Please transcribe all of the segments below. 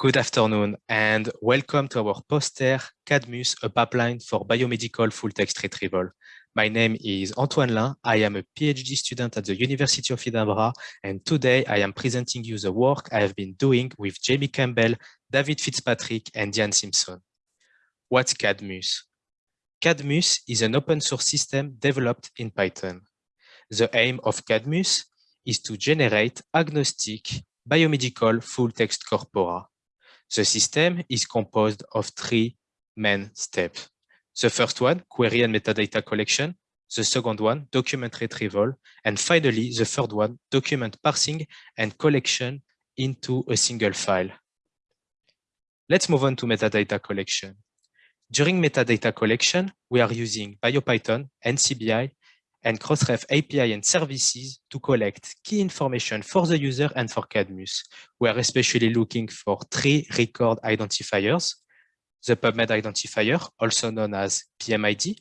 Good afternoon and welcome to our poster Cadmus, a pipeline for biomedical full text retrieval. My name is Antoine Lain. I am a PhD student at the University of Edinburgh and today I am presenting you the work I have been doing with Jamie Campbell, David Fitzpatrick and Ian Simpson. What's Cadmus? Cadmus is an open source system developed in Python. The aim of Cadmus is to generate agnostic biomedical full text corpora. The system is composed of three main steps. The first one, query and metadata collection. The second one, document retrieval. And finally, the third one, document parsing and collection into a single file. Let's move on to metadata collection. During metadata collection, we are using BioPython, NCBI, and Crossref API and services to collect key information for the user and for Cadmus. We are especially looking for three record identifiers, the PubMed identifier, also known as PMID,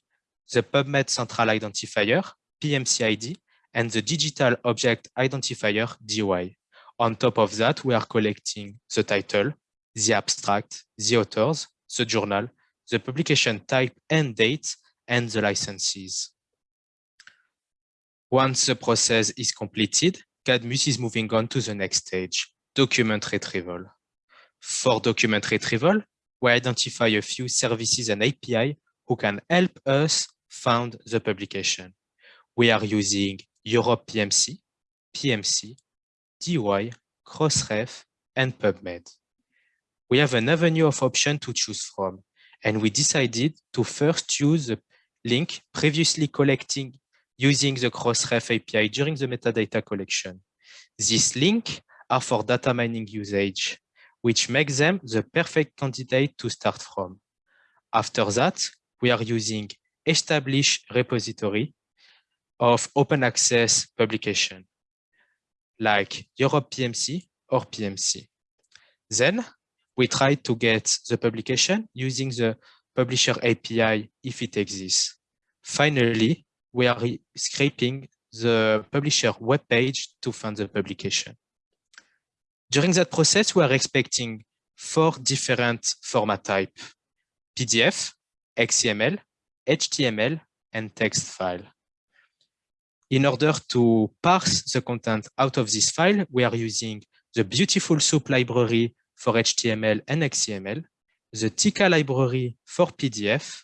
the PubMed Central Identifier, PMCID, and the Digital Object Identifier, DOI. On top of that, we are collecting the title, the abstract, the authors, the journal, the publication type and date, and the licenses. Once the process is completed, Cadmus is moving on to the next stage, document retrieval. For document retrieval, we identify a few services and API who can help us find the publication. We are using Europe PMC, PMC, DOI, Crossref, and PubMed. We have an avenue of options to choose from, and we decided to first use the link previously collecting using the Crossref API during the metadata collection. These links are for data mining usage, which makes them the perfect candidate to start from. After that, we are using established repository of open access publication, like Europe PMC or PMC. Then we try to get the publication using the publisher API if it exists. Finally, we are scraping the publisher web page to find the publication. During that process, we are expecting four different format type, PDF, XML, HTML, and text file. In order to parse the content out of this file, we are using the Beautiful Soup library for HTML and XML, the Tika library for PDF,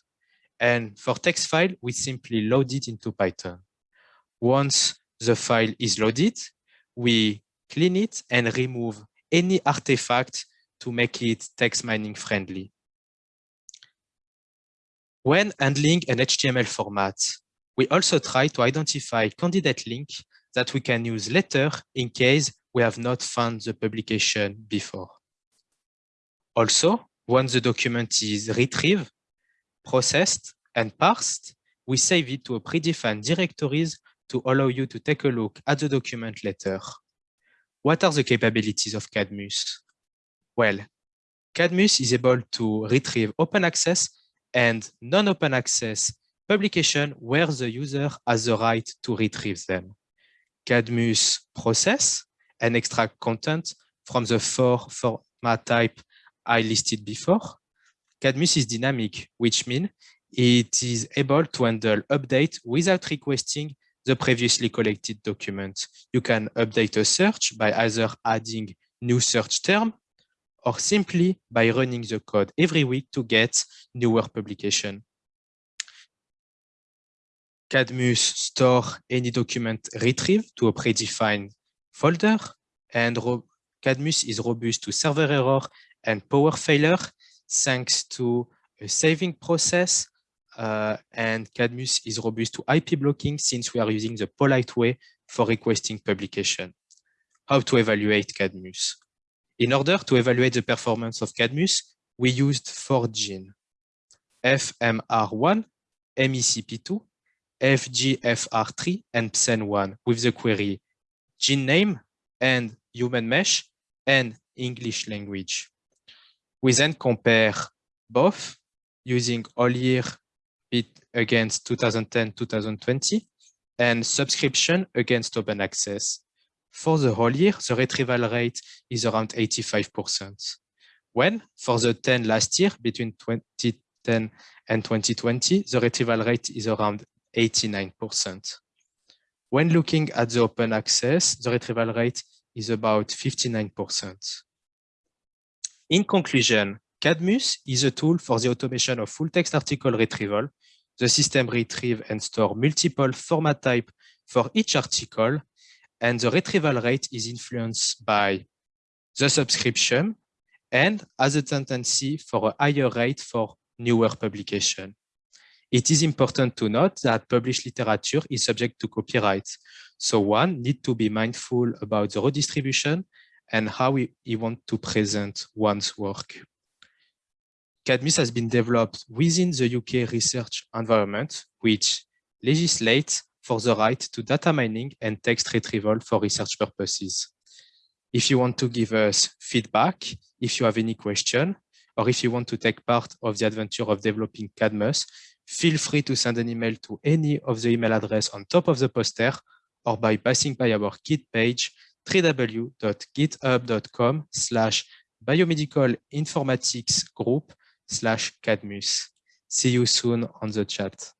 and for text file, we simply load it into Python. Once the file is loaded, we clean it and remove any artifact to make it text mining friendly. When handling an HTML format, we also try to identify candidate link that we can use later in case we have not found the publication before. Also, once the document is retrieved, processed, and parsed, we save it to a predefined directories to allow you to take a look at the document later. What are the capabilities of Cadmus? Well, Cadmus is able to retrieve open access and non-open access publication where the user has the right to retrieve them. Cadmus process and extract content from the four format type I listed before Cadmus is dynamic, which means it is able to handle update without requesting the previously collected document. You can update a search by either adding new search term or simply by running the code every week to get newer publication. Cadmus store any document retrieved to a predefined folder and Cadmus is robust to server error and power failure thanks to a saving process uh, and Cadmus is robust to IP blocking since we are using the polite way for requesting publication. How to evaluate Cadmus? In order to evaluate the performance of Cadmus, we used four genes, FMR1, MECP2, FGFR3, and PSEN1 with the query gene name and human MeSH and English language. We then compare both using all year bit against 2010-2020 and subscription against open access. For the whole year, the retrieval rate is around 85%. When, for the 10 last year, between 2010 and 2020, the retrieval rate is around 89%. When looking at the open access, the retrieval rate is about 59%. In conclusion, Cadmus is a tool for the automation of full text article retrieval. The system retrieve and store multiple format type for each article, and the retrieval rate is influenced by the subscription and has a tendency for a higher rate for newer publication. It is important to note that published literature is subject to copyright. So one need to be mindful about the redistribution and how we, we want to present one's work. Cadmus has been developed within the UK research environment, which legislates for the right to data mining and text retrieval for research purposes. If you want to give us feedback, if you have any question, or if you want to take part of the adventure of developing Cadmus, feel free to send an email to any of the email address on top of the poster or by passing by our Git page www.github.com slash biomedical informatics group slash cadmus. See you soon on the chat.